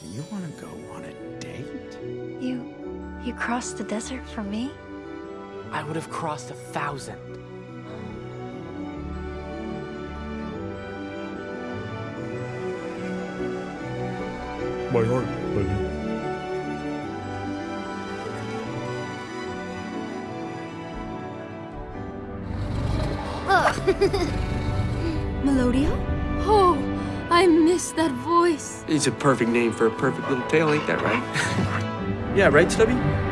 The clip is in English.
You want to go on a date? You... you crossed the desert for me? I would have crossed a thousand. My heart, buddy. Melodio? I miss that voice. It's a perfect name for a perfect little tale, ain't that right? yeah, right, Stubby?